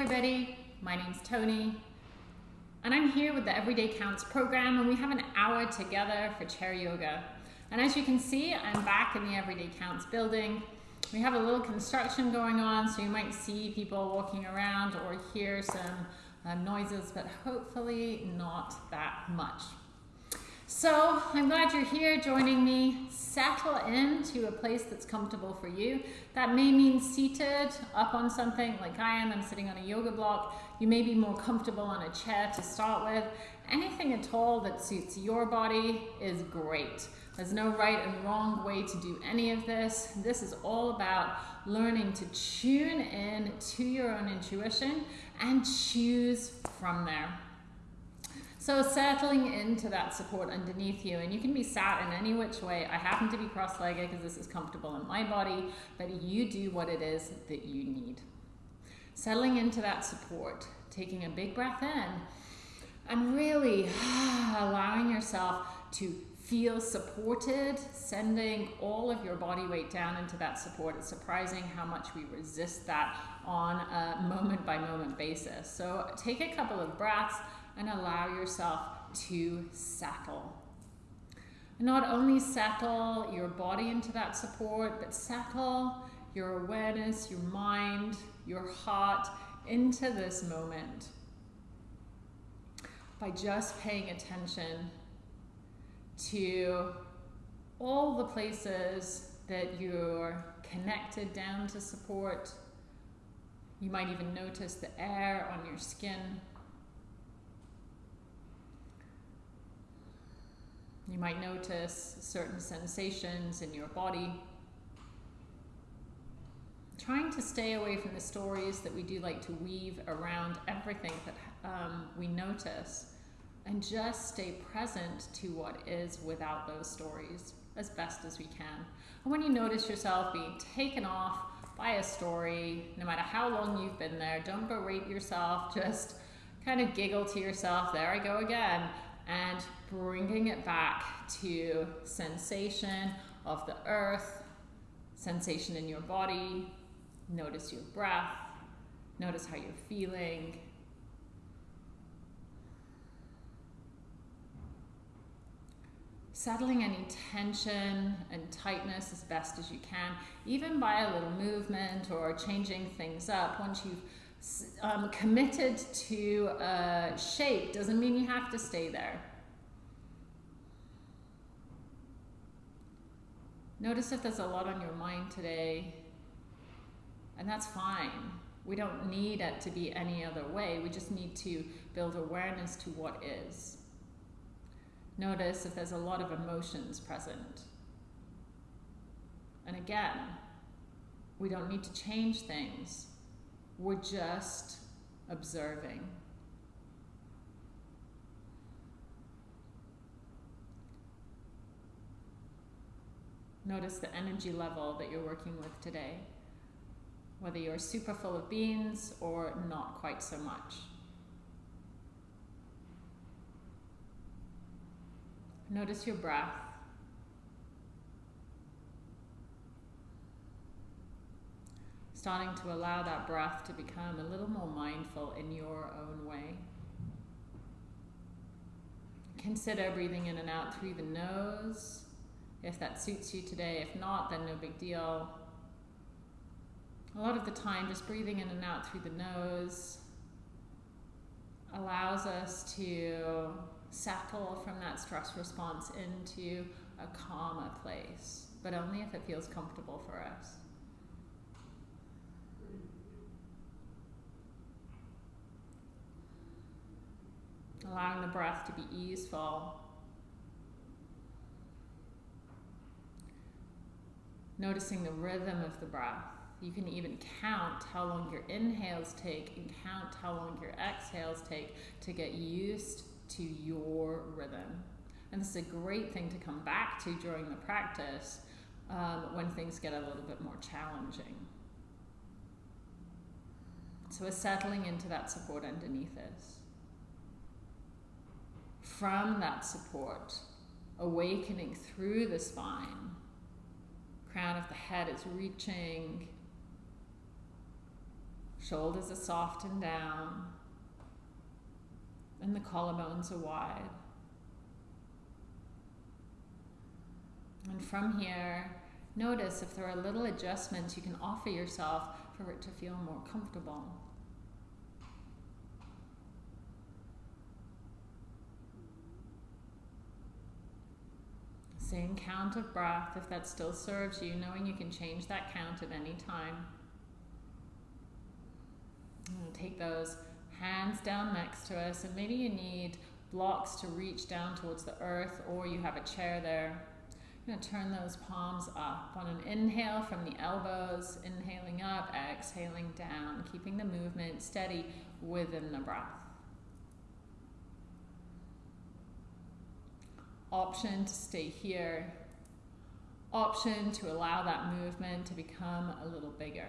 everybody, my name's Tony, and I'm here with the Everyday Counts program, and we have an hour together for chair yoga. And as you can see, I'm back in the Everyday Counts building. We have a little construction going on, so you might see people walking around or hear some uh, noises, but hopefully not that much. So I'm glad you're here joining me. Settle into a place that's comfortable for you. That may mean seated up on something like I am. I'm sitting on a yoga block. You may be more comfortable on a chair to start with. Anything at all that suits your body is great. There's no right and wrong way to do any of this. This is all about learning to tune in to your own intuition and choose from there. So settling into that support underneath you, and you can be sat in any which way. I happen to be cross-legged because this is comfortable in my body, but you do what it is that you need. Settling into that support, taking a big breath in, and really allowing yourself to feel supported, sending all of your body weight down into that support. It's surprising how much we resist that on a moment by moment basis. So take a couple of breaths, and allow yourself to settle. Not only settle your body into that support, but settle your awareness, your mind, your heart into this moment by just paying attention to all the places that you're connected down to support. You might even notice the air on your skin. You might notice certain sensations in your body. Trying to stay away from the stories that we do like to weave around everything that um, we notice and just stay present to what is without those stories as best as we can. And when you notice yourself being taken off by a story, no matter how long you've been there, don't berate yourself, just kind of giggle to yourself, there I go again and bringing it back to sensation of the earth, sensation in your body. Notice your breath. Notice how you're feeling. Settling any tension and tightness as best as you can, even by a little movement or changing things up. Once you've um, committed to a shape doesn't mean you have to stay there. Notice if there's a lot on your mind today, and that's fine. We don't need it to be any other way. We just need to build awareness to what is. Notice if there's a lot of emotions present. And again, we don't need to change things. We're just observing. Notice the energy level that you're working with today, whether you're super full of beans or not quite so much. Notice your breath. Starting to allow that breath to become a little more mindful in your own way. Consider breathing in and out through the nose, if that suits you today. If not, then no big deal. A lot of the time, just breathing in and out through the nose allows us to settle from that stress response into a calmer place, but only if it feels comfortable for us. Allowing the breath to be easeful. Noticing the rhythm of the breath. You can even count how long your inhales take and count how long your exhales take to get used to your rhythm. And this is a great thing to come back to during the practice um, when things get a little bit more challenging. So we're settling into that support underneath us from that support, awakening through the spine. Crown of the head is reaching. Shoulders are softened down. And the collarbones are wide. And from here, notice if there are little adjustments you can offer yourself for it to feel more comfortable. Same count of breath if that still serves you, knowing you can change that count at any time. take those hands down next to us, and maybe you need blocks to reach down towards the earth, or you have a chair there. I'm going to turn those palms up on an inhale from the elbows, inhaling up, exhaling down, keeping the movement steady within the breath. Option to stay here. Option to allow that movement to become a little bigger.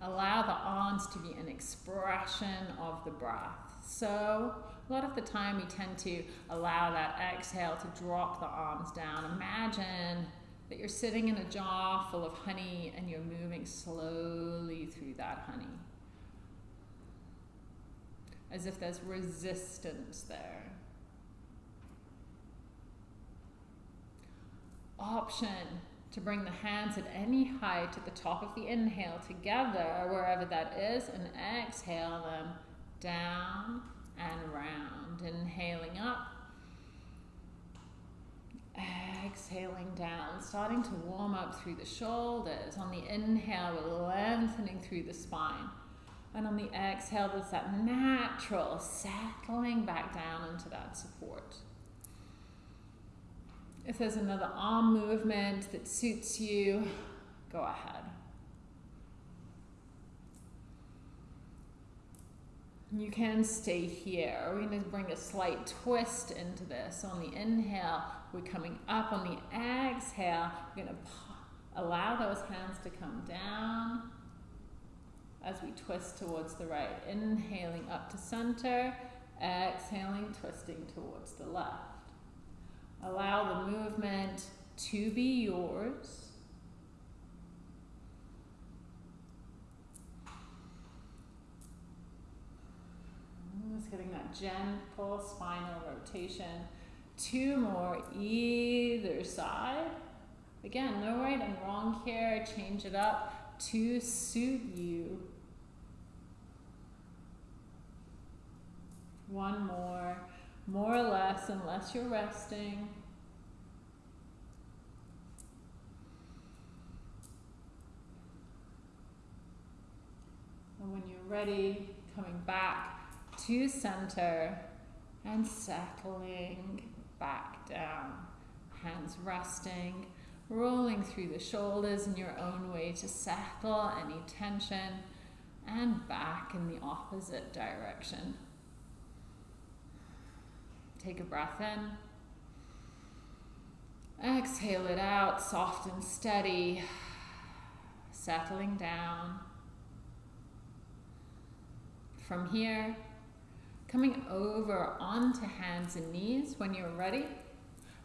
Allow the arms to be an expression of the breath. So, a lot of the time we tend to allow that exhale to drop the arms down. Imagine that you're sitting in a jar full of honey and you're moving slowly through that honey. As if there's resistance there. Option to bring the hands at any height at the top of the inhale together, wherever that is, and exhale them down and round. Inhaling up, exhaling down, starting to warm up through the shoulders. On the inhale, we're lengthening through the spine. And on the exhale, there's that natural settling back down into that support. If there's another arm movement that suits you, go ahead. You can stay here. We're going to bring a slight twist into this. On the inhale, we're coming up. On the exhale, we're going to allow those hands to come down as we twist towards the right. Inhaling up to center, exhaling, twisting towards the left. Allow the movement to be yours. Just getting that gentle spinal rotation. Two more either side. Again, no right and wrong here. Change it up to suit you. One more more or less, unless you're resting. And when you're ready, coming back to center and settling back down. Hands resting, rolling through the shoulders in your own way to settle any tension and back in the opposite direction. Take a breath in. Exhale it out, soft and steady, settling down. From here, coming over onto hands and knees when you're ready.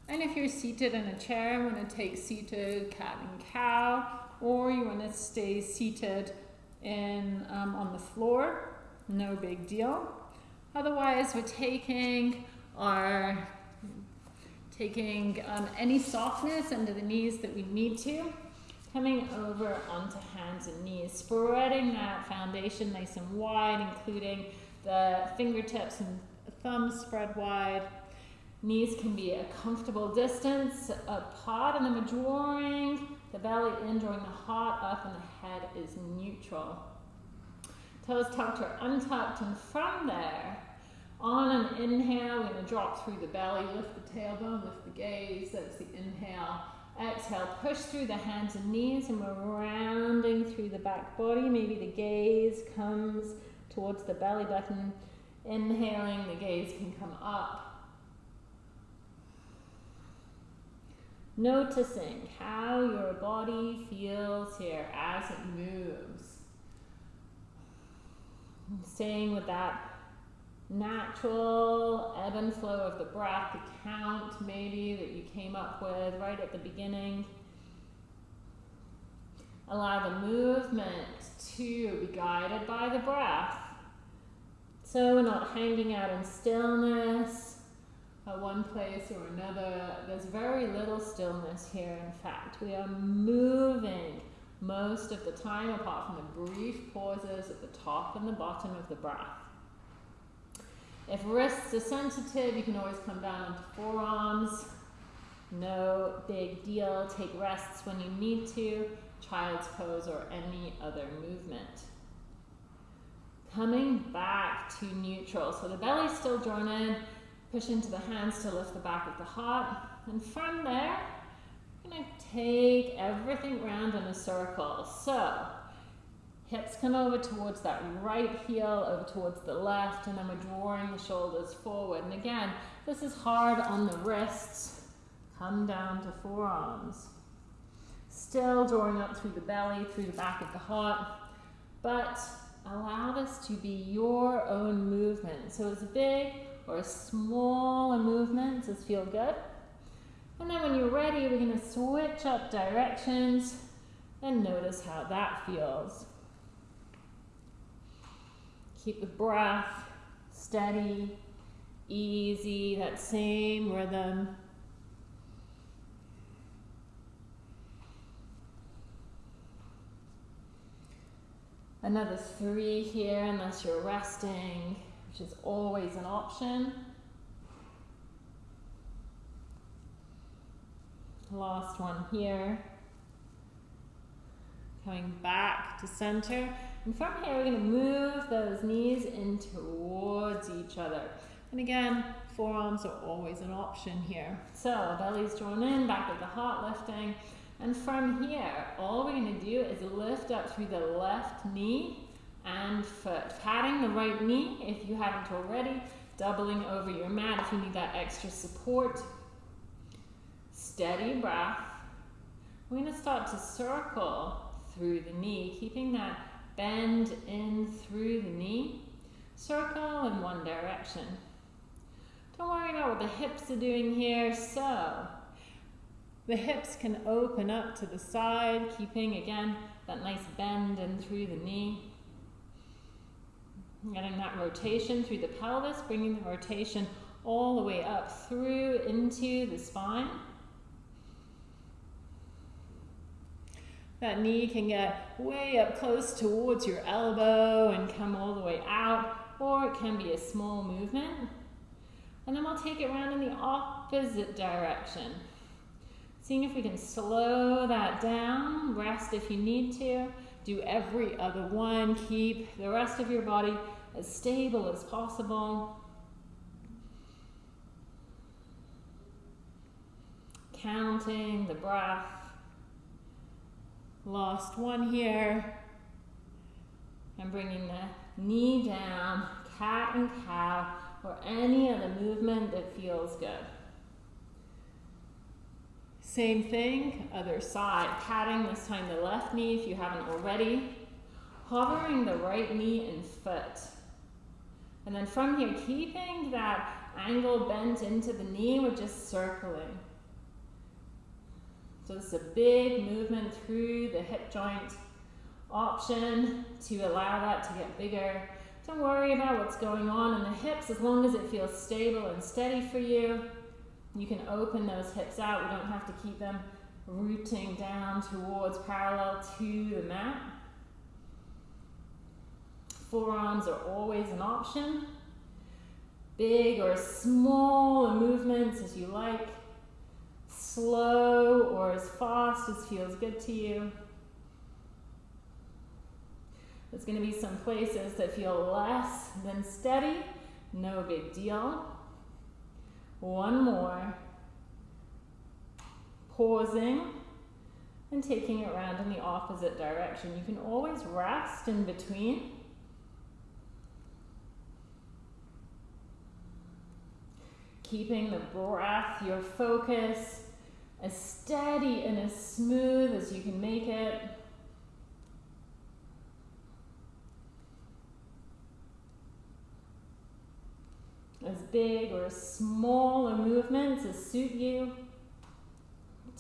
And if you're seated in a chair, I'm going to take seated cat and cow, or you want to stay seated in um, on the floor, no big deal. Otherwise, we're taking are taking um, any softness under the knees that we need to, coming over onto hands and knees, spreading that foundation nice and wide, including the fingertips and thumbs spread wide. Knees can be a comfortable distance apart, and then we're drawing the belly in, drawing the heart up, and the head is neutral. Toes tucked or untucked, and from there, on an inhale, we're going to drop through the belly, lift the tailbone, lift the gaze. That's the inhale. Exhale, push through the hands and knees, and we're rounding through the back body. Maybe the gaze comes towards the belly button. Inhaling, the gaze can come up. Noticing how your body feels here as it moves. Staying with that natural ebb and flow of the breath, the count maybe that you came up with right at the beginning. Allow the movement to be guided by the breath. So we're not hanging out in stillness at one place or another. There's very little stillness here, in fact. We are moving most of the time, apart from the brief pauses at the top and the bottom of the breath. If wrists are sensitive, you can always come down onto forearms. No big deal. Take rests when you need to. Child's pose or any other movement. Coming back to neutral. So the belly's still drawn in. Push into the hands to lift the back of the heart. And from there, I'm going to take everything round in a circle. So hips come over towards that right heel, over towards the left, and then we're drawing the shoulders forward. And again, this is hard on the wrists. Come down to forearms. Still drawing up through the belly, through the back of the heart, but allow this to be your own movement. So as big or as small a movement as feel good. And then when you're ready, we're going to switch up directions and notice how that feels. Keep the breath steady, easy, that same rhythm. Another three here, unless you're resting, which is always an option. Last one here. Coming back to center. And from here, we're going to move those knees in towards each other. And again, forearms are always an option here. So belly's drawn in, back of the heart lifting. And from here, all we're going to do is lift up through the left knee and foot. Patting the right knee if you haven't already. Doubling over your mat if you need that extra support. Steady breath. We're going to start to circle through the knee, keeping that bend in through the knee. Circle in one direction. Don't worry about what the hips are doing here. So the hips can open up to the side, keeping again that nice bend in through the knee. Getting that rotation through the pelvis, bringing the rotation all the way up through into the spine. That knee can get way up close towards your elbow and come all the way out, or it can be a small movement. And then we'll take it around in the opposite direction. Seeing if we can slow that down, rest if you need to, do every other one, keep the rest of your body as stable as possible. Counting the breath. Lost one here. I'm bringing the knee down, cat and cow, or any other movement that feels good. Same thing, other side. Patting this time the left knee if you haven't already. Hovering the right knee and foot. And then from here, keeping that angle bent into the knee, we're just circling. So it's a big movement through the hip joint. Option to allow that to get bigger. Don't worry about what's going on in the hips as long as it feels stable and steady for you. You can open those hips out. We don't have to keep them rooting down towards parallel to the mat. Forearms are always an option. Big or small movements as you like. Slow or as fast as feels good to you. There's going to be some places that feel less than steady. No big deal. One more. Pausing and taking it around in the opposite direction. You can always rest in between. Keeping the breath, your focus, as steady and as smooth as you can make it. As big or as small a movement as suit you.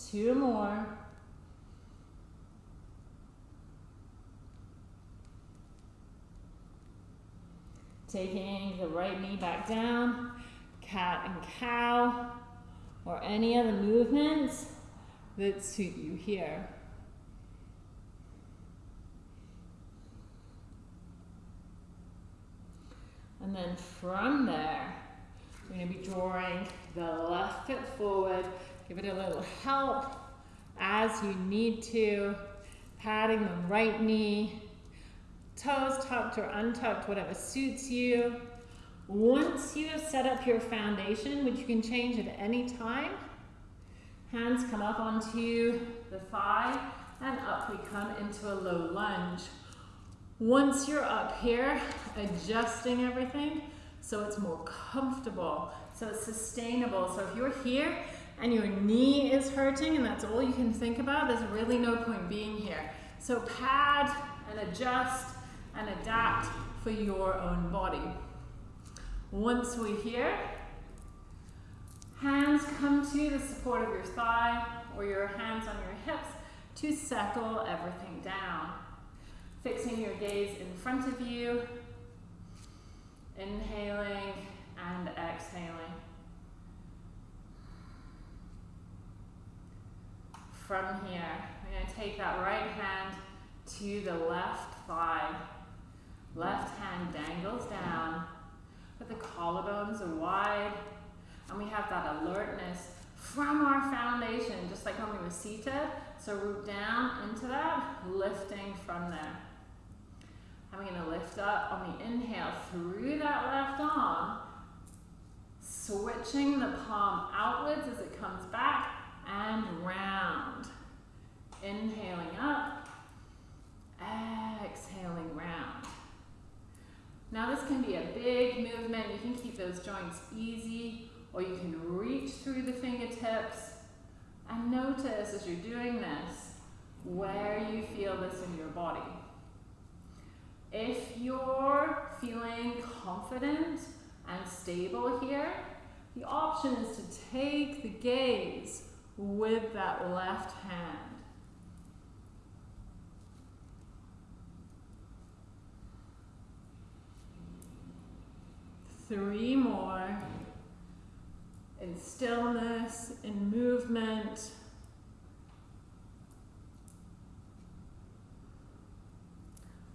Two more. Taking the right knee back down, cat and cow or any other movements that suit you here. And then from there, we're going to be drawing the left foot forward. Give it a little help as you need to. Patting the right knee. Toes tucked or untucked, whatever suits you. Once you have set up your foundation, which you can change at any time, hands come up onto the thigh and up we come into a low lunge. Once you're up here, adjusting everything so it's more comfortable, so it's sustainable. So if you're here and your knee is hurting and that's all you can think about, there's really no point being here. So pad and adjust and adapt for your own body. Once we're here, hands come to the support of your thigh or your hands on your hips to settle everything down. Fixing your gaze in front of you, inhaling and exhaling. From here, we're going to take that right hand to the left thigh. Left hand dangles down, but the collarbones are wide, and we have that alertness from our foundation, just like when we were seated. So root down into that, lifting from there. I'm going to lift up on the inhale through that left arm, switching the palm outwards as it comes back and round. Inhaling up, exhaling round. Now this can be a big movement. You can keep those joints easy or you can reach through the fingertips and notice as you're doing this where you feel this in your body. If you're feeling confident and stable here, the option is to take the gaze with that left hand. Three more. In stillness, in movement.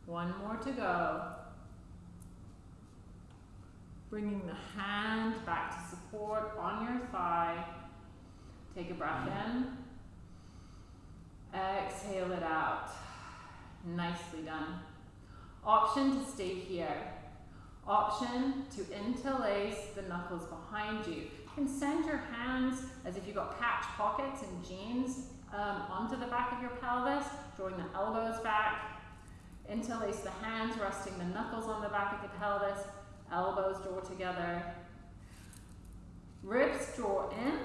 One more to go. Bringing the hand back to support on your thigh. Take a breath in. Exhale it out. Nicely done. Option to stay here. Option to interlace the knuckles behind you. You can send your hands as if you've got patch pockets in jeans um, onto the back of your pelvis, drawing the elbows back, Interlace the hands, resting the knuckles on the back of the pelvis, elbows draw together. Ribs draw in.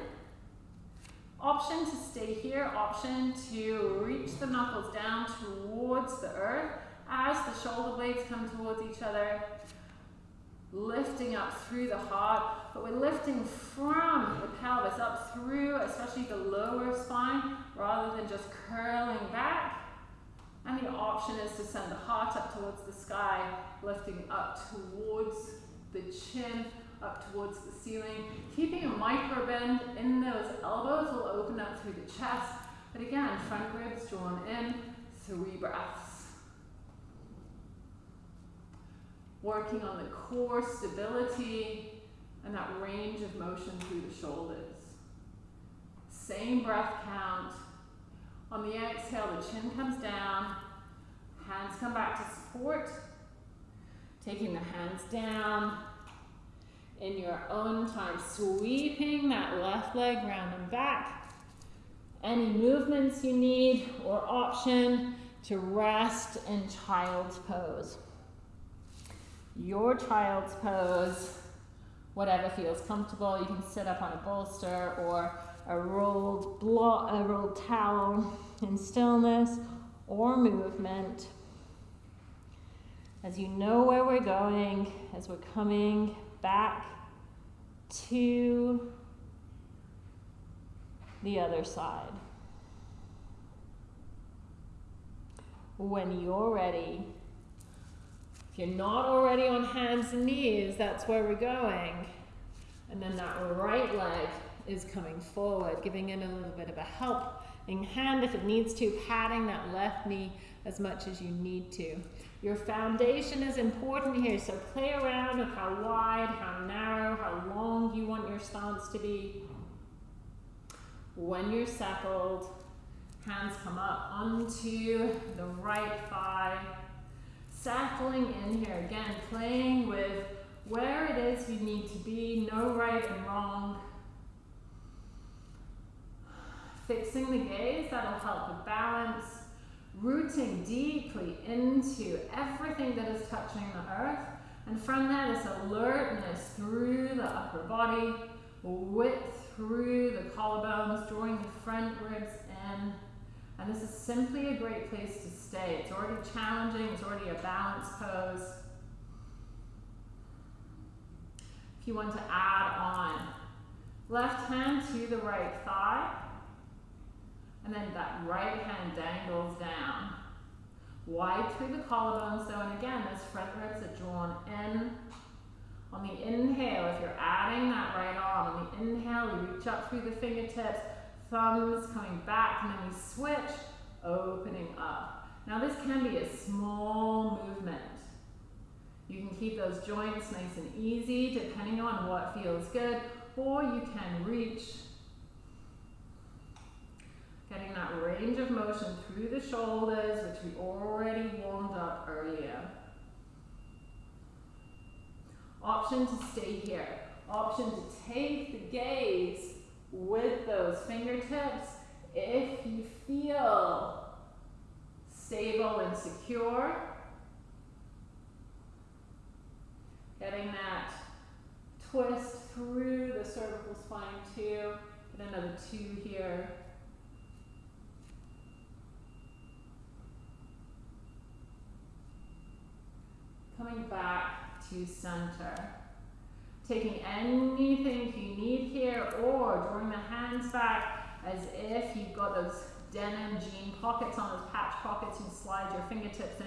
Option to stay here, option to reach the knuckles down towards the earth as the shoulder blades come towards each other. Lifting up through the heart, but we're lifting from the pelvis up through, especially the lower spine, rather than just curling back. And the option is to send the heart up towards the sky, lifting up towards the chin, up towards the ceiling. Keeping a micro bend in those elbows will open up through the chest. But again, front ribs drawn in, three breaths. Working on the core stability and that range of motion through the shoulders. Same breath count. On the exhale, the chin comes down, hands come back to support. Taking the hands down in your own time, sweeping that left leg round and back. Any movements you need or option to rest in child's pose. Your child's pose, whatever feels comfortable. You can sit up on a bolster or a rolled, blo- a rolled towel in stillness or movement. As you know where we're going, as we're coming back to the other side. When you're ready, you're not already on hands and knees, that's where we're going. And then that right leg is coming forward, giving it a little bit of a helping hand if it needs to, patting that left knee as much as you need to. Your foundation is important here, so play around with how wide, how narrow, how long you want your stance to be. When you're settled, hands come up onto the right thigh, settling in here again, playing with where it is you need to be, no right and wrong. Fixing the gaze, that'll help with balance. Rooting deeply into everything that is touching the earth. And from there, this alertness through the upper body, width through the collarbones, drawing the front ribs in. And this is simply a great place to stay. It's already challenging, it's already a balance pose. If you want to add on, left hand to the right thigh, and then that right hand dangles down. Wide through the collarbone So, and again, those front ribs are drawn in. On the inhale, if you're adding that right arm, on the inhale, you reach up through the fingertips, thumbs coming back, and then we switch, opening up. Now this can be a small movement. You can keep those joints nice and easy depending on what feels good, or you can reach Getting that range of motion through the shoulders, which we already warmed up earlier. Option to stay here. Option to take the gaze with those fingertips if you feel stable and secure. Getting that twist through the cervical spine too. Get another two here. coming back to center. Taking anything drawing the hands back as if you've got those denim jean pockets on those patch pockets. You slide your fingertips in,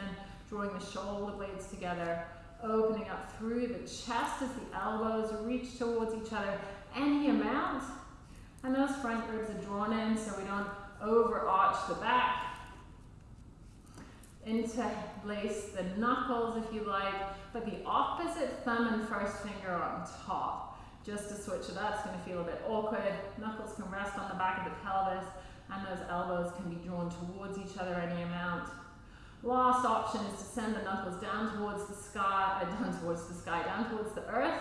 drawing the shoulder blades together, opening up through the chest as the elbows reach towards each other any amount. And those front ribs are drawn in so we don't overarch the back interlace the knuckles if you like, but the opposite thumb and first finger on top. Just to switch it up, it's going to feel a bit awkward. Knuckles can rest on the back of the pelvis, and those elbows can be drawn towards each other any amount. Last option is to send the knuckles down towards the sky, uh, down towards the sky, down towards the earth.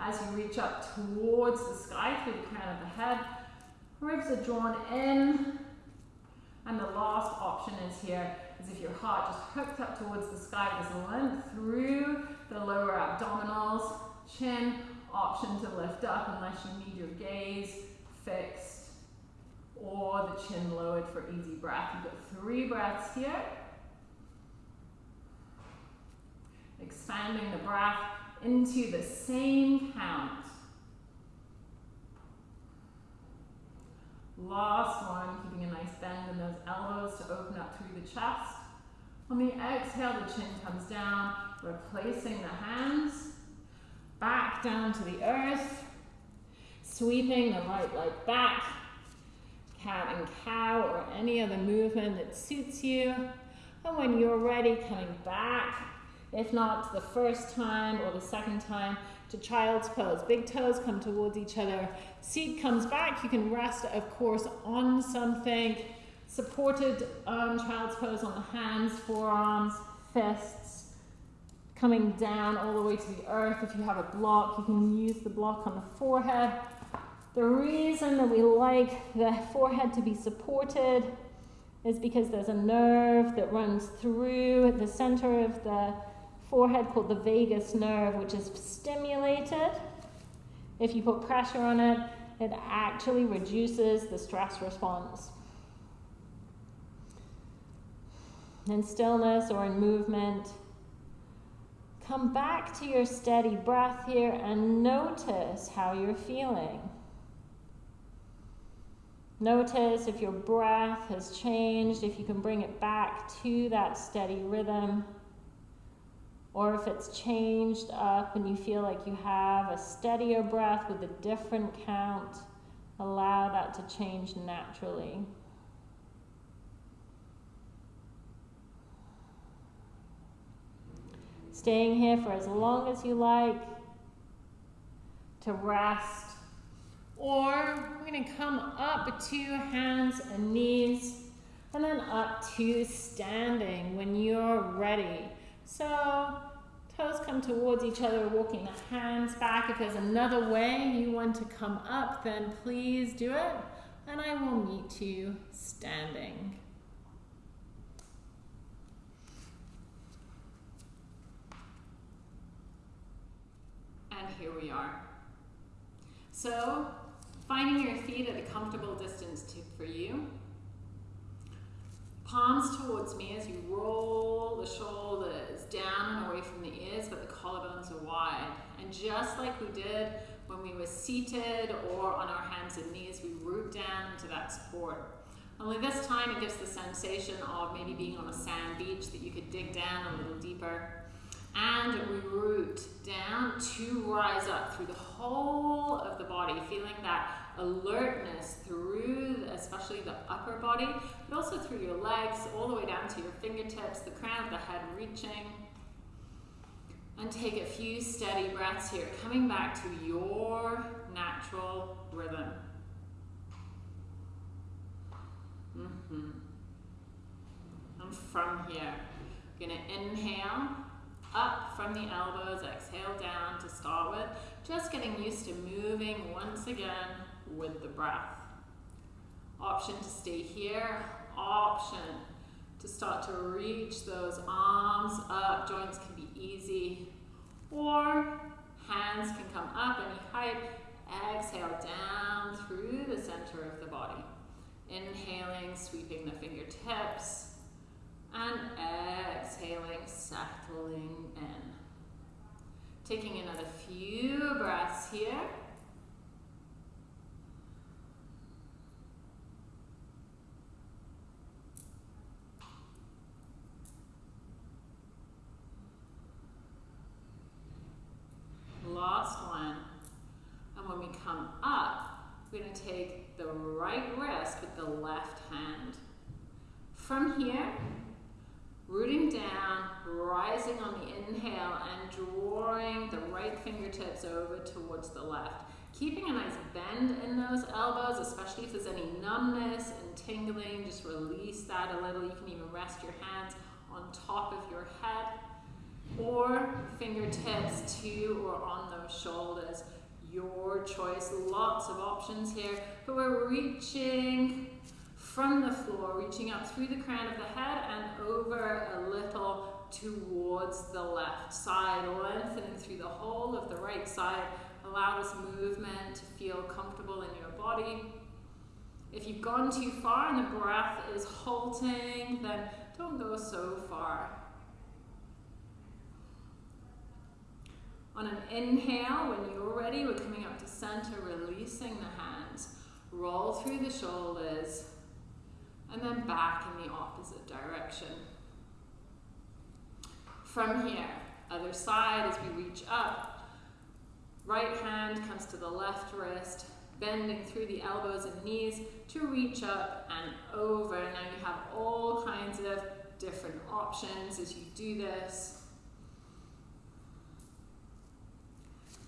As you reach up towards the sky through the crown of the head, ribs are drawn in. And the last option is here is if your heart just hooked up towards the sky. There's length through the lower abdominals, chin, option to lift up unless you need your gaze fixed or the chin lowered for easy breath. You've got three breaths here. Expanding the breath into the same count. Last one, keeping a nice bend in those elbows to open up through the chest. On the exhale, the chin comes down, replacing the hands. Back down to the earth. Sweeping the right leg back. Cat and cow or any other movement that suits you. And when you're ready, coming back. If not the first time or the second time, to child's pose. Big toes come towards each other. Seat comes back. You can rest, of course, on something. Supported um, child's pose on the hands, forearms, fists. Coming down all the way to the earth. If you have a block, you can use the block on the forehead. The reason that we like the forehead to be supported is because there's a nerve that runs through the center of the forehead called the vagus nerve, which is stimulated. If you put pressure on it, it actually reduces the stress response. In stillness or in movement, come back to your steady breath here and notice how you're feeling. Notice if your breath has changed, if you can bring it back to that steady rhythm. Or if it's changed up and you feel like you have a steadier breath with a different count, allow that to change naturally. Staying here for as long as you like to rest. Or we're going to come up to hands and knees and then up to standing when you're ready. So toes come towards each other, walking the hands back. If there's another way you want to come up, then please do it. And I will meet you standing. And here we are. So, finding your feet at a comfortable distance to, for you. Palms towards me as you roll the shoulders down and away from the ears, but the collarbones are wide. And just like we did when we were seated or on our hands and knees, we root down into that support. Only this time it gives the sensation of maybe being on a sand beach that you could dig down a little deeper. And we root down to rise up through the whole of the body, feeling that alertness through especially the upper body, but also through your legs, all the way down to your fingertips, the crown of the head reaching. And take a few steady breaths here, coming back to your natural rhythm. Mm -hmm. And from here, we're gonna inhale up from the elbows, exhale down to start with. Just getting used to moving once again with the breath. Option to stay here, option to start to reach those arms up, joints can be easy, or hands can come up any height, exhale down through the center of the body. Inhaling, sweeping the fingertips, and exhaling, settling in. Taking another few breaths here. Last one. And when we come up, we're going to take the right wrist with the left hand. From here, rooting down, rising on the inhale, and drawing the right fingertips over towards the left. Keeping a nice bend in those elbows, especially if there's any numbness and tingling, just release that a little. You can even rest your hands on top of your head or fingertips to or on those shoulders. Your choice, lots of options here, but we're reaching from the floor, reaching up through the crown of the head and over a little towards the left side, lengthening through the whole of the right side. Allow this movement to feel comfortable in your body. If you've gone too far and the breath is halting, then don't go so far. On an inhale, when you're ready, we're coming up to center, releasing the hands. Roll through the shoulders, and then back in the opposite direction. From here, other side as we reach up, right hand comes to the left wrist, bending through the elbows and knees to reach up and over. Now you have all kinds of different options as you do this.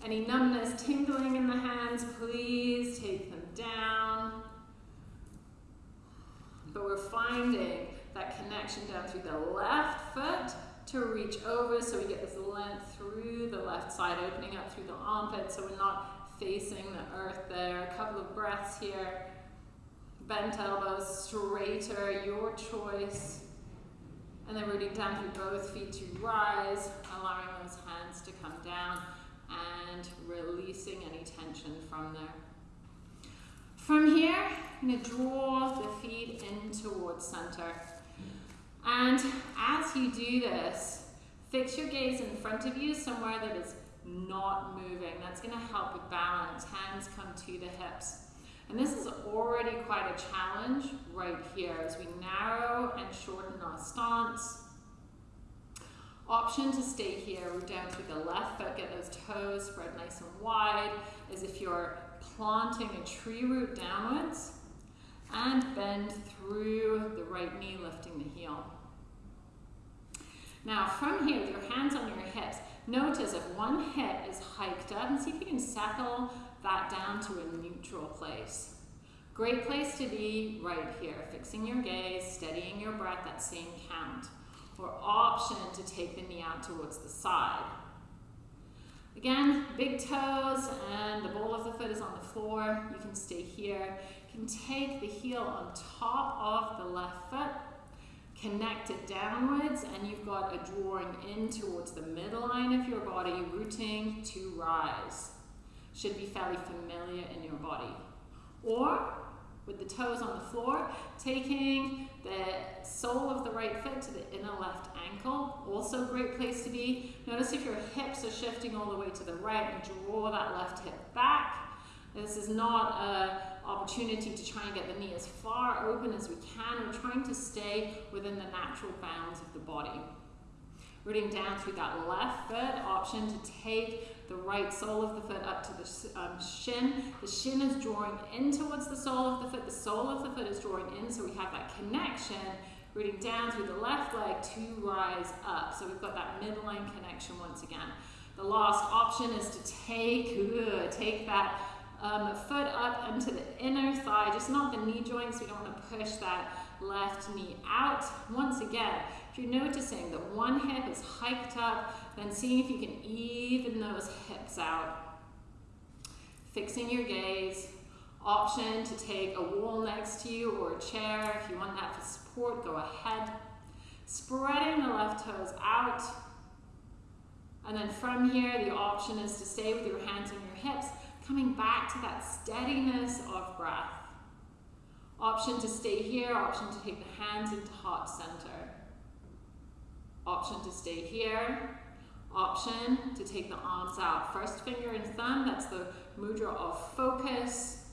Any numbness, tingling in the hands, please take them down. But we're finding that connection down through the left foot to reach over so we get this length through the left side, opening up through the armpit so we're not facing the earth there. A couple of breaths here. Bent elbows, straighter, your choice. And then rooting down through both feet to rise, allowing those hands to come down and releasing any tension from there. From here, I'm going to draw the feet in towards center. And as you do this, fix your gaze in front of you somewhere that is not moving. That's going to help with balance. Hands come to the hips. And this is already quite a challenge right here as we narrow and shorten our stance. Option to stay here, root down to the left foot, get those toes spread nice and wide, as if you're planting a tree root downwards, and bend through the right knee, lifting the heel. Now from here, with your hands on your hips, notice if one hip is hiked up, and see if you can settle that down to a neutral place. Great place to be right here, fixing your gaze, steadying your breath, that same count or option to take the knee out towards the side. Again, big toes and the ball of the foot is on the floor. You can stay here. You can take the heel on top of the left foot, connect it downwards, and you've got a drawing in towards the midline of your body, rooting to rise. Should be fairly familiar in your body. Or with the toes on the floor, taking the sole of the right foot to the inner left ankle, also a great place to be. Notice if your hips are shifting all the way to the right and draw that left hip back. This is not an opportunity to try and get the knee as far open as we can. We're trying to stay within the natural bounds of the body. Rooting down through that left foot, option to take the right sole of the foot up to the um, shin. The shin is drawing in towards the sole of the foot. The sole of the foot is drawing in, so we have that connection. Rooting down through the left leg to rise up. So we've got that midline connection once again. The last option is to take, take that um, foot up into the inner thigh, just not the knee joints. We don't want to push that left knee out. Once again, if you're noticing that one hip is hiked up, then seeing if you can even those hips out. Fixing your gaze. Option to take a wall next to you or a chair. If you want that for support, go ahead. Spreading the left toes out. And then from here, the option is to stay with your hands on your hips, coming back to that steadiness of breath. Option to stay here, option to take the hands into heart center. Option to stay here, option to take the arms out. First finger and thumb, that's the mudra of focus.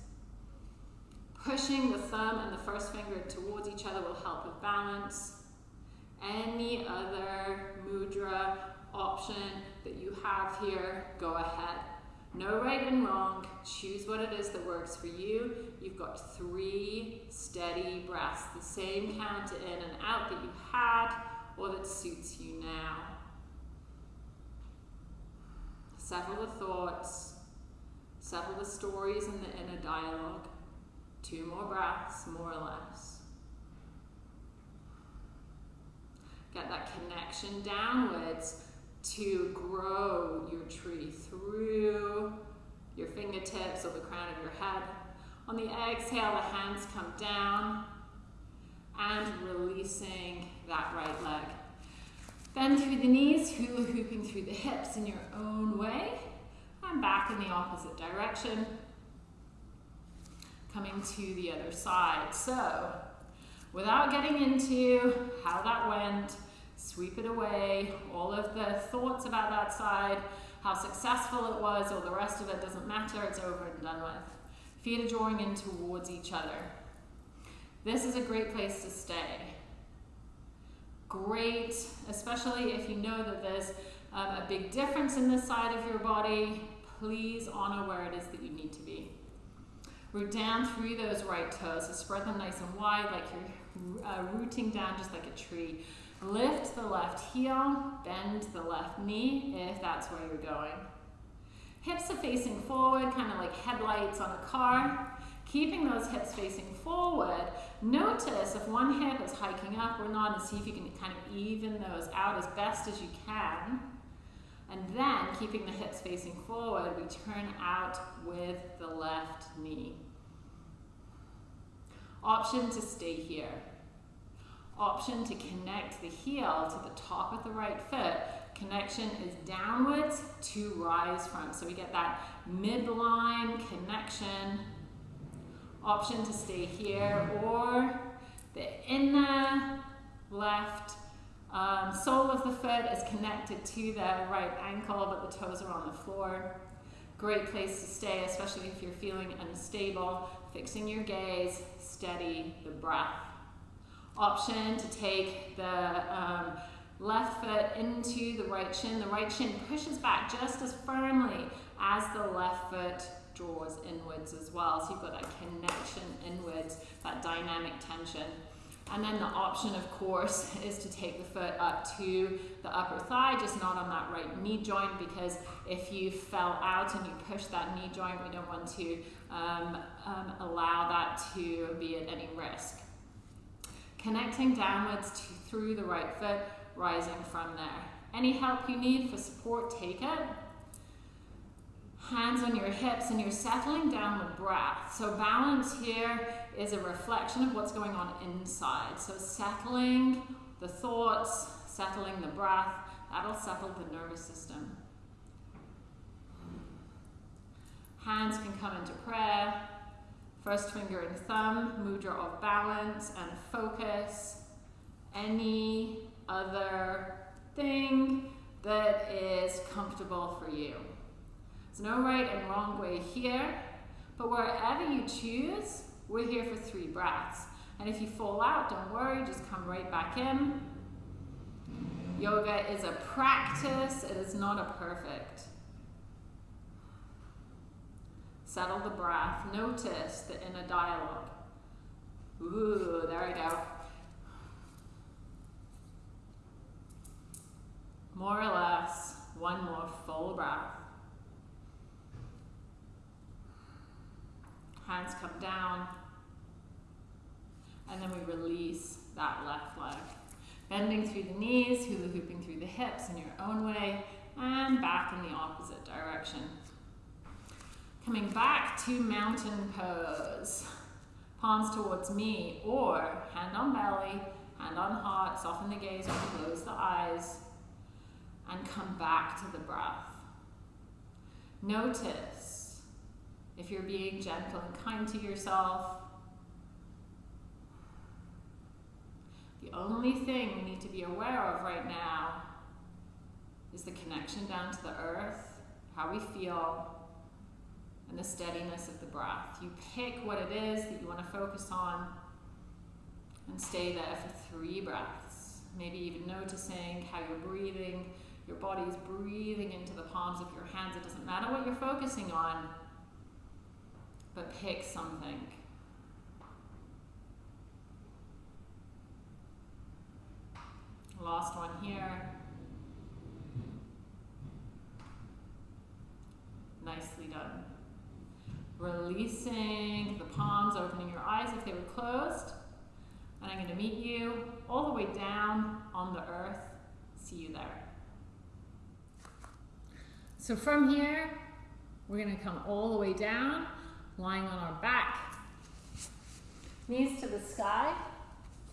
Pushing the thumb and the first finger towards each other will help with balance. Any other mudra option that you have here, go ahead. No right and wrong. Choose what it is that works for you. You've got three steady breaths, the same count in and out that you had or that suits you now. Settle the thoughts, settle the stories and the inner dialogue. Two more breaths, more or less. Get that connection downwards to grow your tree through your fingertips or the crown of your head. On the exhale, the hands come down and releasing that right leg. Bend through the knees, hula hooping through the hips in your own way, and back in the opposite direction. Coming to the other side. So, without getting into how that went, sweep it away, all of the thoughts about that side, how successful it was, or the rest of it doesn't matter, it's over and done with. Feet are drawing in towards each other. This is a great place to stay. Great, especially if you know that there's um, a big difference in this side of your body, please honor where it is that you need to be. Root down through those right toes, so spread them nice and wide like you're uh, rooting down just like a tree. Lift the left heel, bend the left knee if that's where you're going. Hips are facing forward, kind of like headlights on a car. Keeping those hips facing forward, notice if one hip is hiking up or not and see if you can kind of even those out as best as you can. And then, keeping the hips facing forward, we turn out with the left knee. Option to stay here option to connect the heel to the top of the right foot. Connection is downwards to rise from. So we get that midline connection. Option to stay here or the inner left um, sole of the foot is connected to the right ankle, but the toes are on the floor. Great place to stay, especially if you're feeling unstable. Fixing your gaze, steady the breath option to take the um, left foot into the right shin. The right shin pushes back just as firmly as the left foot draws inwards as well. So you've got that connection inwards, that dynamic tension. And then the option, of course, is to take the foot up to the upper thigh, just not on that right knee joint, because if you fell out and you push that knee joint, we don't want to um, um, allow that to be at any risk. Connecting downwards to, through the right foot, rising from there. Any help you need for support, take it. Hands on your hips and you're settling down the breath. So balance here is a reflection of what's going on inside. So settling the thoughts, settling the breath, that'll settle the nervous system. Hands can come into prayer. First finger and thumb, mudra of balance and focus. Any other thing that is comfortable for you. There's no right and wrong way here, but wherever you choose, we're here for three breaths. And if you fall out, don't worry, just come right back in. Yoga is a practice, it is not a perfect. Settle the breath. Notice the inner dialogue. Ooh, there we go. More or less, one more full breath. Hands come down. And then we release that left leg. Bending through the knees, hula hooping through the hips in your own way, and back in the opposite direction. Coming back to mountain pose. Palms towards me, or hand on belly, hand on heart, soften the gaze close the eyes, and come back to the breath. Notice if you're being gentle and kind to yourself. The only thing we need to be aware of right now is the connection down to the earth, how we feel, and the steadiness of the breath. You pick what it is that you want to focus on and stay there for three breaths. Maybe even noticing how you're breathing. Your body is breathing into the palms of your hands. It doesn't matter what you're focusing on, but pick something. Last one here. Nicely done. Releasing the palms, opening your eyes if they were closed. And I'm going to meet you all the way down on the earth. See you there. So from here, we're going to come all the way down, lying on our back. Knees to the sky,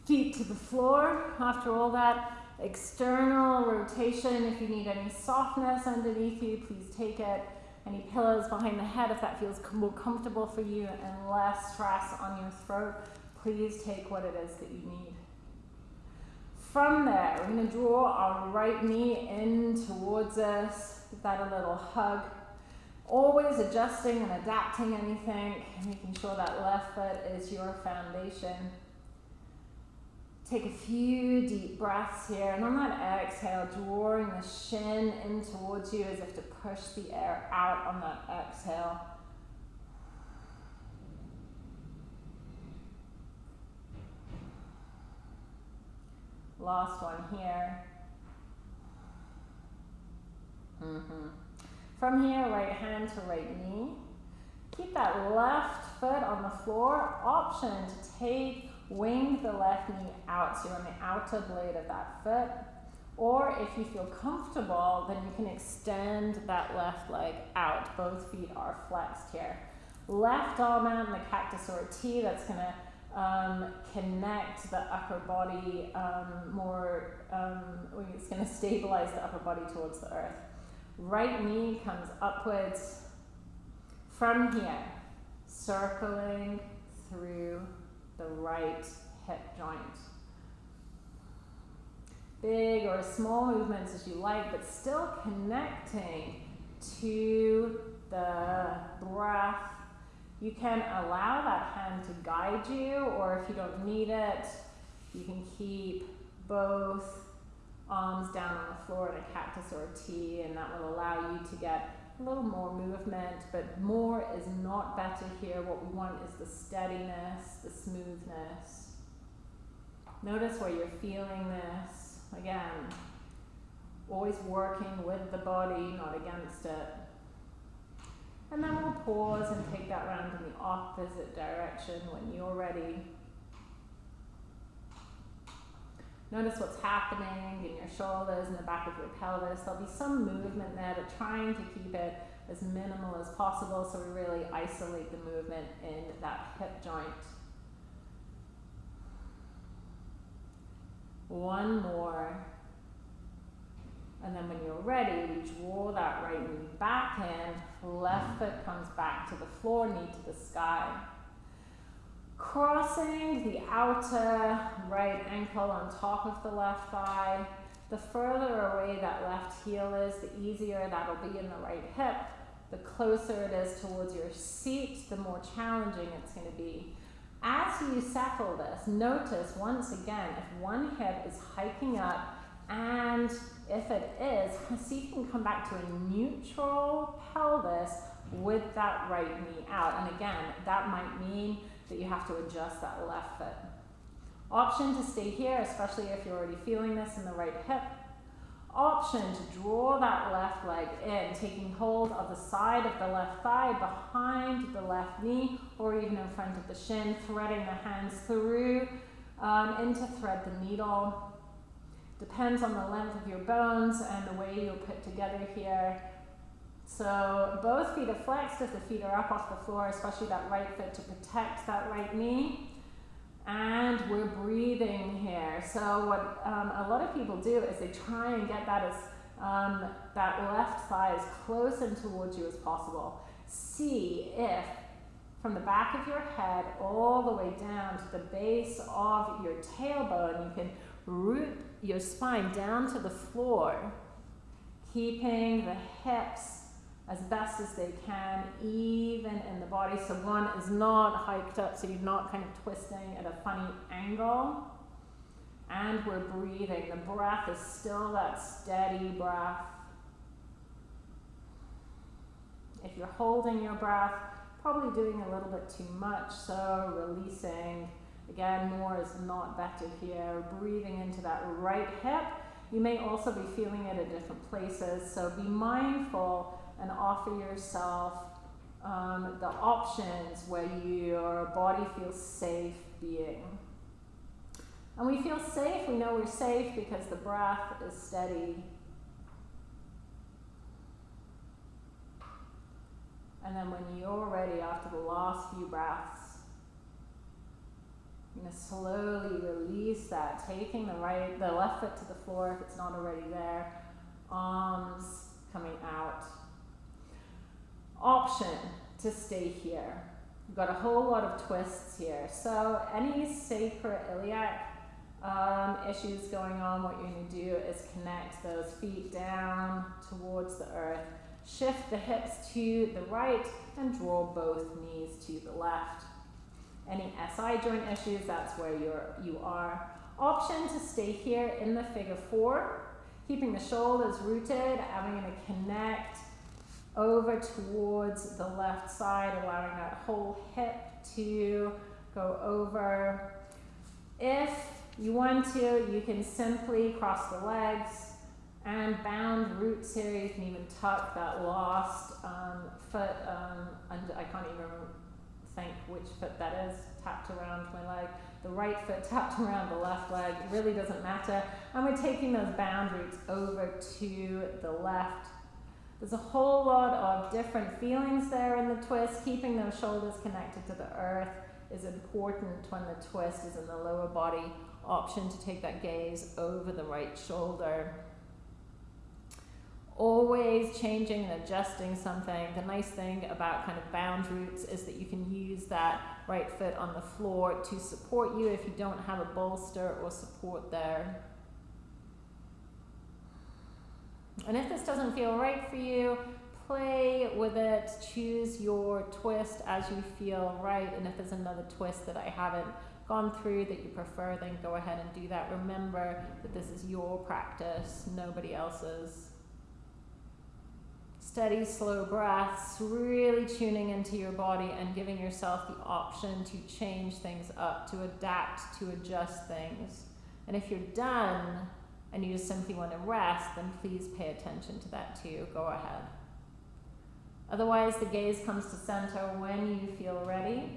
feet to the floor. After all that external rotation, if you need any softness underneath you, please take it any pillows behind the head if that feels more comfortable for you and less stress on your throat, please take what it is that you need. From there, we're going to draw our right knee in towards us, give that a little hug. Always adjusting and adapting anything, making sure that left foot is your foundation. Take a few deep breaths here, and on that exhale, drawing the shin in towards you as if to push the air out on that exhale. Last one here. Mm-hmm. From here, right hand to right knee. Keep that left foot on the floor. Option to take Wing the left knee out, so you're on the outer blade of that foot. Or if you feel comfortable, then you can extend that left leg out. Both feet are flexed here. Left arm out in the cactus or T, that's gonna um, connect the upper body um, more, um, it's gonna stabilize the upper body towards the earth. Right knee comes upwards from here, circling through the right hip joint. Big or small movements as you like, but still connecting to the breath. You can allow that hand to guide you, or if you don't need it, you can keep both arms down on the floor in a cactus or a T, and that will allow you to get a little more movement, but more is not better here. What we want is the steadiness, the smoothness. Notice where you're feeling this. Again, always working with the body, not against it. And then we'll pause and take that round in the opposite direction when you're ready. Notice what's happening in your shoulders and the back of your pelvis. There'll be some movement there, but trying to keep it as minimal as possible so we really isolate the movement in that hip joint. One more. And then when you're ready, we draw that right knee back in, left foot comes back to the floor, knee to the sky. Crossing the outer right ankle on top of the left thigh. The further away that left heel is, the easier that'll be in the right hip. The closer it is towards your seat, the more challenging it's going to be. As you settle this, notice once again if one hip is hiking up and if it is, see if you can come back to a neutral pelvis with that right knee out. And again, that might mean that you have to adjust that left foot. Option to stay here, especially if you're already feeling this in the right hip. Option to draw that left leg in, taking hold of the side of the left thigh behind the left knee or even in front of the shin, threading the hands through um, into thread the needle Depends on the length of your bones and the way you're put together here. So both feet are flexed if the feet are up off the floor, especially that right foot to protect that right knee. And we're breathing here. So what um, a lot of people do is they try and get that as um, that left thigh as close and towards you as possible. See if from the back of your head all the way down to the base of your tailbone, you can root your spine down to the floor, keeping the hips as best as they can, even in the body. So one is not hiked up, so you're not kind of twisting at a funny angle. And we're breathing. The breath is still that steady breath. If you're holding your breath, probably doing a little bit too much, so releasing Again, more is not better here. Breathing into that right hip. You may also be feeling it at different places, so be mindful and offer yourself um, the options where your body feels safe being. And we feel safe, we know we're safe because the breath is steady. And then when you're ready after the last few breaths, you're going to slowly release that, taking the right, the left foot to the floor if it's not already there. Arms coming out. Option to stay here. We've got a whole lot of twists here. So any sacroiliac um, issues going on, what you're going to do is connect those feet down towards the earth. Shift the hips to the right and draw both knees to the left. Any SI joint issues, that's where you're, you are. Option to stay here in the figure four, keeping the shoulders rooted. I'm going to connect over towards the left side, allowing that whole hip to go over. If you want to, you can simply cross the legs and bound roots here. You can even tuck that lost um, foot um, under, I can't even think which foot that is tapped around my leg. The right foot tapped around the left leg. It really doesn't matter. And we're taking those bound roots over to the left. There's a whole lot of different feelings there in the twist. Keeping those shoulders connected to the earth is important when the twist is in the lower body. Option to take that gaze over the right shoulder always changing and adjusting something. The nice thing about kind of bound roots is that you can use that right foot on the floor to support you if you don't have a bolster or support there. And if this doesn't feel right for you, play with it, choose your twist as you feel right. And if there's another twist that I haven't gone through that you prefer, then go ahead and do that. Remember that this is your practice, nobody else's. Steady, slow breaths, really tuning into your body and giving yourself the option to change things up, to adapt, to adjust things. And if you're done and you just simply want to rest, then please pay attention to that too. Go ahead. Otherwise, the gaze comes to center when you feel ready.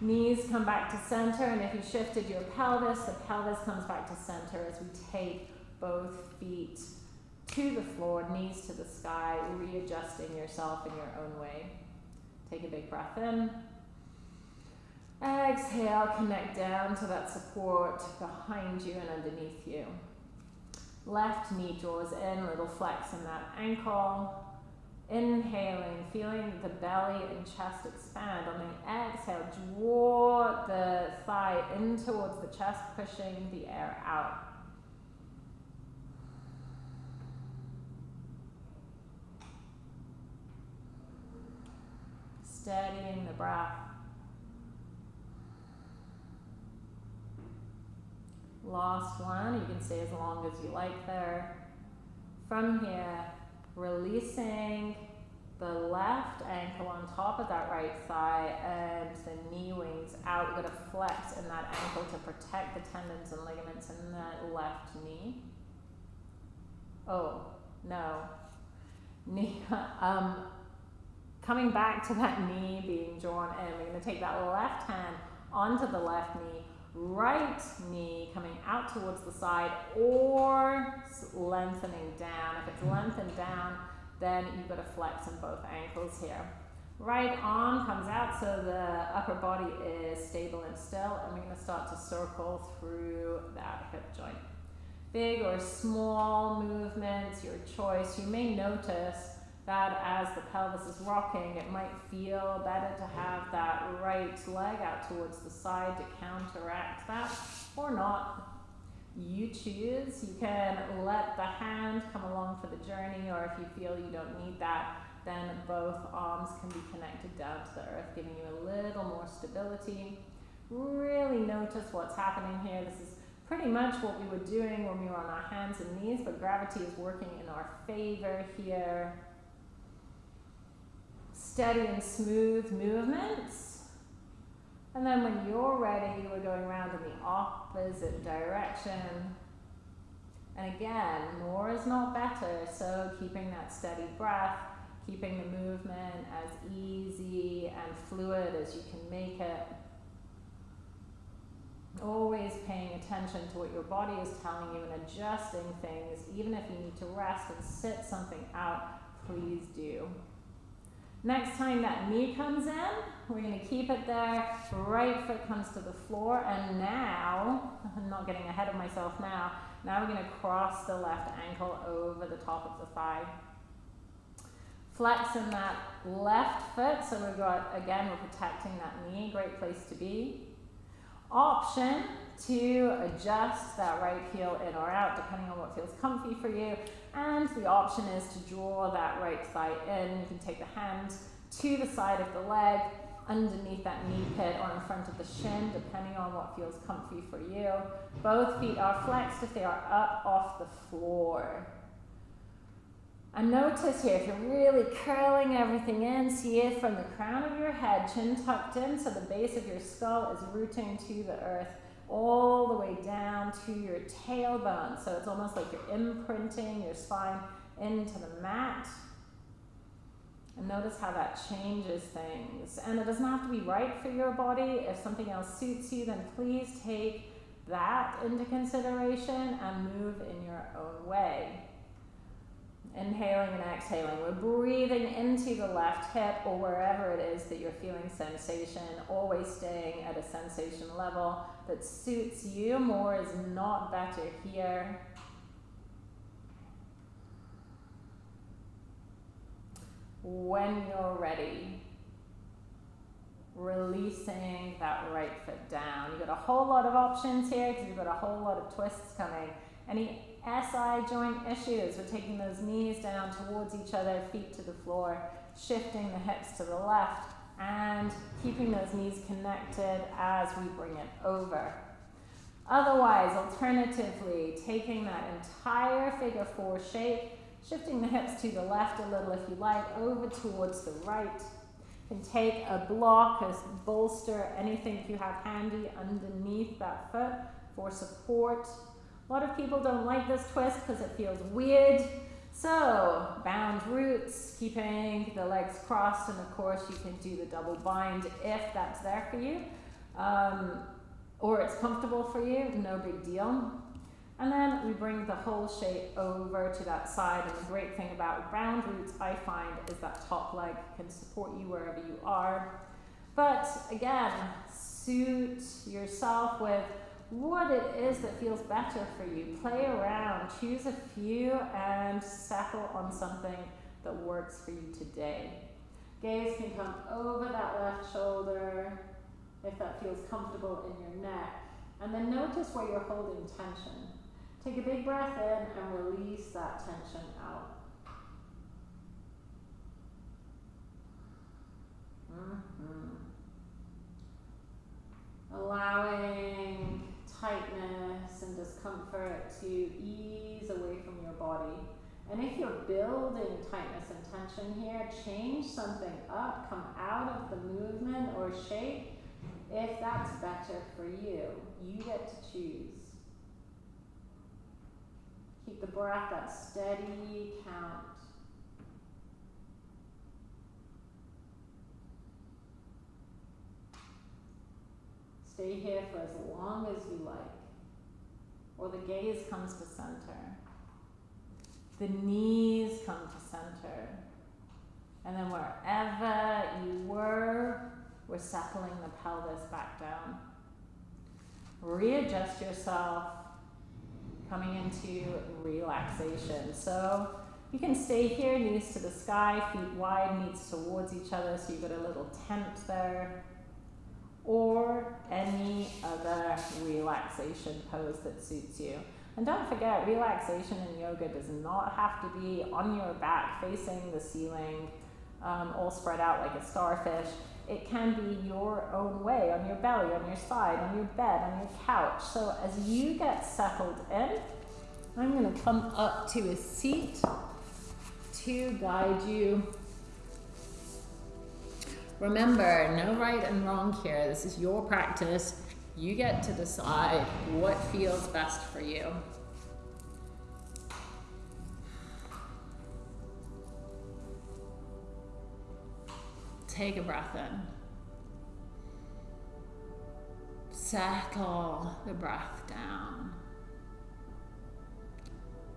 Knees come back to center, and if you shifted your pelvis, the pelvis comes back to center as we take both feet to the floor, knees to the sky, readjusting yourself in your own way. Take a big breath in. Exhale, connect down to that support behind you and underneath you. Left knee draws in, little flex in that ankle. Inhaling, feeling the belly and chest expand. On the exhale, draw the thigh in towards the chest, pushing the air out. Steadying the breath. Last one, you can stay as long as you like there. From here, releasing the left ankle on top of that right thigh and the knee wings out. We're going to flex in that ankle to protect the tendons and ligaments in that left knee. Oh, no. Knee, um, coming back to that knee being drawn in, we're going to take that left hand onto the left knee, right knee coming out towards the side or lengthening down. If it's lengthened down, then you've got to flex in both ankles here. Right arm comes out so the upper body is stable and still and we're going to start to circle through that hip joint. Big or small movements, your choice. You may notice that as the pelvis is rocking, it might feel better to have that right leg out towards the side to counteract that, or not. You choose. You can let the hand come along for the journey, or if you feel you don't need that, then both arms can be connected down to the earth, giving you a little more stability. Really notice what's happening here. This is pretty much what we were doing when we were on our hands and knees, but gravity is working in our favor here steady and smooth movements. And then when you're ready, we're going around in the opposite direction. And again, more is not better, so keeping that steady breath, keeping the movement as easy and fluid as you can make it. Always paying attention to what your body is telling you and adjusting things. Even if you need to rest and sit something out, please do. Next time that knee comes in, we're going to keep it there. Right foot comes to the floor. And now, I'm not getting ahead of myself now, now we're going to cross the left ankle over the top of the thigh. Flex in that left foot. So we've got, again, we're protecting that knee. Great place to be. Option to adjust that right heel in or out, depending feels comfy for you. And the option is to draw that right thigh in. You can take the hand to the side of the leg, underneath that knee pit or in front of the shin, depending on what feels comfy for you. Both feet are flexed if they are up off the floor. And notice here, if you're really curling everything in, see it from the crown of your head, chin tucked in, so the base of your skull is rooting to the earth all the way down to your tailbone. So it's almost like you're imprinting your spine into the mat. And notice how that changes things. And it doesn't have to be right for your body. If something else suits you, then please take that into consideration and move in your own way. Inhaling and exhaling. We're breathing into the left hip or wherever it is that you're feeling sensation, always staying at a sensation level that suits you. More is not better here. When you're ready, releasing that right foot down. You've got a whole lot of options here because you've got a whole lot of twists coming. Any SI joint issues. We're taking those knees down towards each other, feet to the floor, shifting the hips to the left and keeping those knees connected as we bring it over. Otherwise, alternatively, taking that entire figure four shape, shifting the hips to the left a little if you like, over towards the right. You can take a block, a bolster, anything you have handy underneath that foot for support. A lot of people don't like this twist because it feels weird. So, bound roots, keeping the legs crossed, and of course you can do the double bind if that's there for you. Um, or it's comfortable for you, no big deal. And then we bring the whole shape over to that side. And the great thing about bound roots, I find, is that top leg can support you wherever you are. But again, suit yourself with what it is that feels better for you. Play around, choose a few, and settle on something that works for you today. Gaze can come over that left shoulder if that feels comfortable in your neck. And then notice where you're holding tension. Take a big breath in and release that tension out. Mm -hmm. Allowing tightness and discomfort to ease away from your body. And if you're building tightness and tension here, change something up, come out of the movement or shape if that's better for you. You get to choose. Keep the breath at steady count. Stay here for as long as you like. Or the gaze comes to center. The knees come to center. And then wherever you were, we're settling the pelvis back down. Readjust yourself, coming into relaxation. So you can stay here, knees to the sky, feet wide, knees towards each other, so you've got a little tent there or any other relaxation pose that suits you. And don't forget, relaxation in yoga does not have to be on your back facing the ceiling, um, all spread out like a starfish. It can be your own way, on your belly, on your side, on your bed, on your couch. So as you get settled in, I'm going to come up to a seat to guide you Remember, no right and wrong here. This is your practice. You get to decide what feels best for you. Take a breath in. Settle the breath down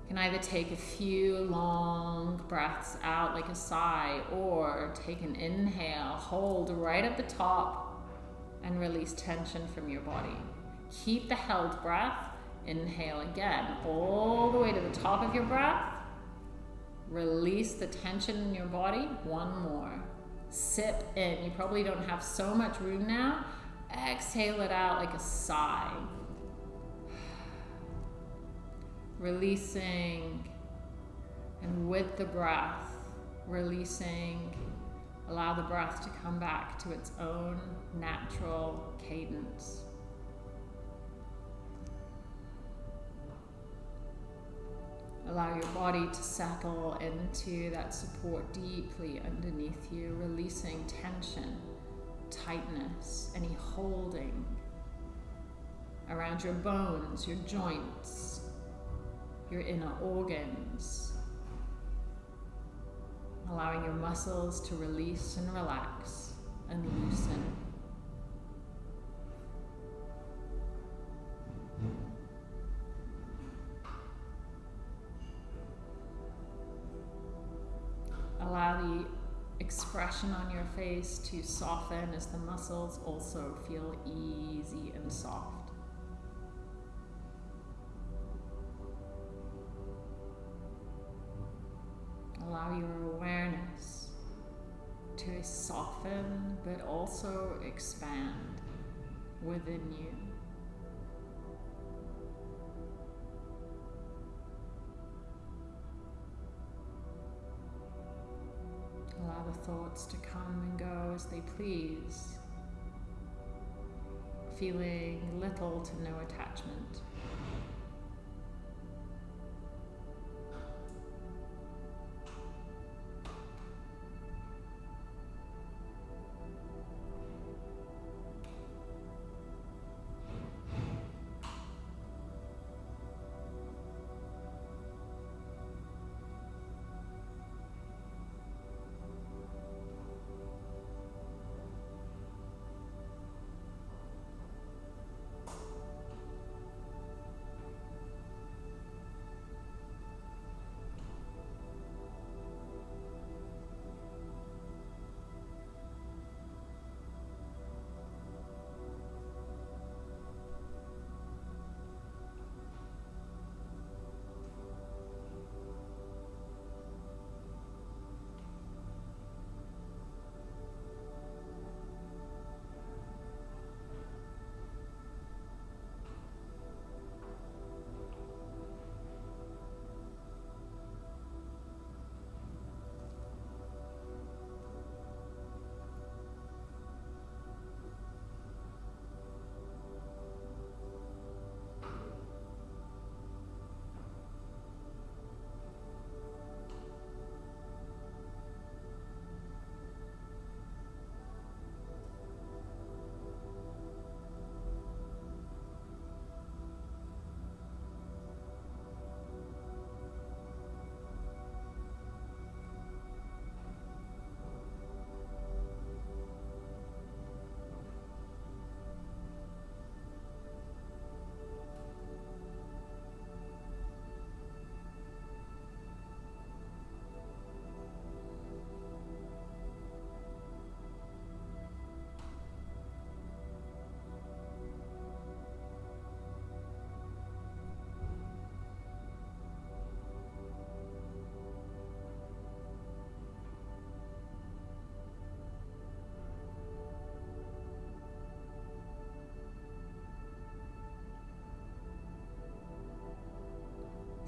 can either take a few long breaths out like a sigh or take an inhale, hold right at the top and release tension from your body. Keep the held breath, inhale again, all the way to the top of your breath. Release the tension in your body, one more. Sip in, you probably don't have so much room now. Exhale it out like a sigh releasing, and with the breath, releasing. Allow the breath to come back to its own natural cadence. Allow your body to settle into that support deeply underneath you, releasing tension, tightness, any holding around your bones, your joints, your inner organs, allowing your muscles to release and relax and loosen. Allow the expression on your face to soften as the muscles also feel easy and soft. Allow your awareness to soften but also expand within you. Allow the thoughts to come and go as they please, feeling little to no attachment.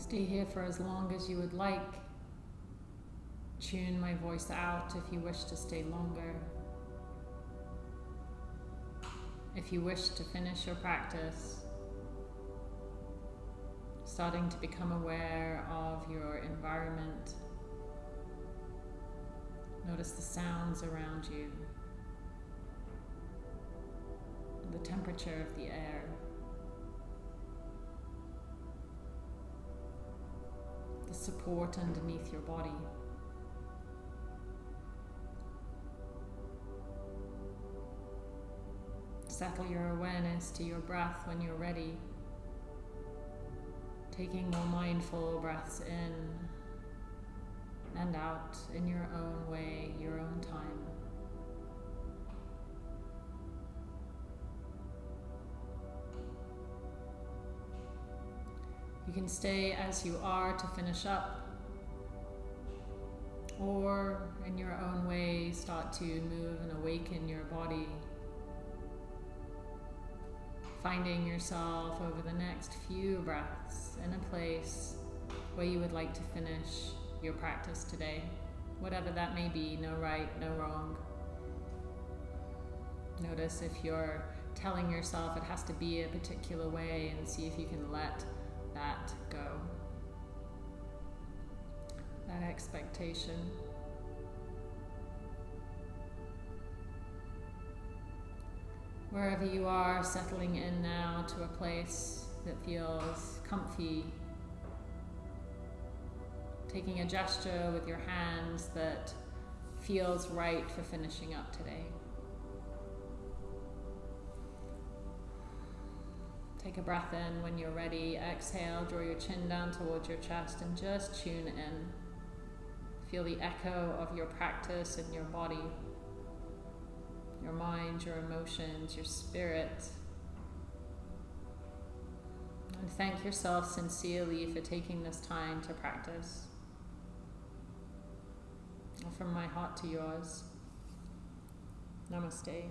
Stay here for as long as you would like. Tune my voice out if you wish to stay longer. If you wish to finish your practice, starting to become aware of your environment. Notice the sounds around you, the temperature of the air. Support underneath your body. Settle your awareness to your breath when you're ready. Taking more mindful breaths in and out in your own way, your own time. You can stay as you are to finish up, or in your own way, start to move and awaken your body. Finding yourself over the next few breaths in a place where you would like to finish your practice today, whatever that may be, no right, no wrong. Notice if you're telling yourself it has to be a particular way and see if you can let that go. That expectation. Wherever you are, settling in now to a place that feels comfy. Taking a gesture with your hands that feels right for finishing up today. Take a breath in when you're ready. Exhale, draw your chin down towards your chest and just tune in. Feel the echo of your practice in your body, your mind, your emotions, your spirit. And thank yourself sincerely for taking this time to practice. From my heart to yours. Namaste.